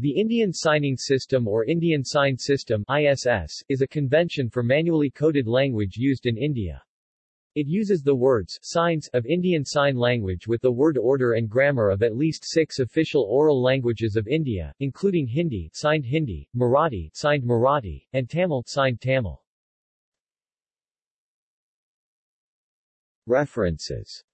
The Indian Signing System or Indian Sign System ISS, is a convention for manually coded language used in India. It uses the words signs of Indian Sign Language with the word order and grammar of at least six official oral languages of India, including Hindi signed Hindi, Marathi signed Marathi, and Tamil signed Tamil. References